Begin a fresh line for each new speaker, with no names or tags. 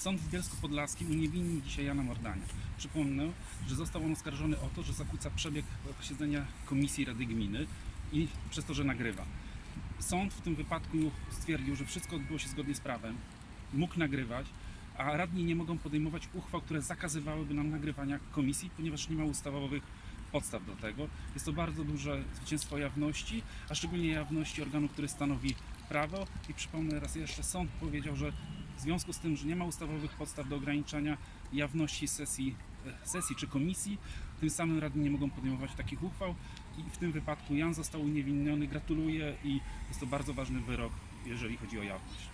Sąd w Bielsku Podlaskim uniewinnił dzisiaj Jana Mordania. Przypomnę, że został on oskarżony o to, że zakłóca przebieg posiedzenia Komisji Rady Gminy i przez to, że nagrywa. Sąd w tym wypadku stwierdził, że wszystko odbyło się zgodnie z prawem, mógł nagrywać, a radni nie mogą podejmować uchwał, które zakazywałyby nam nagrywania komisji, ponieważ nie ma ustawowych podstaw do tego. Jest to bardzo duże zwycięstwo jawności, a szczególnie jawności organu, który stanowi prawo. I przypomnę raz jeszcze, sąd powiedział, że w związku z tym, że nie ma ustawowych podstaw do ograniczania jawności sesji, e, sesji czy komisji, tym samym radni nie mogą podejmować takich uchwał i w tym wypadku Jan został uniewinniony. Gratuluję i jest to bardzo ważny wyrok, jeżeli chodzi o jawność.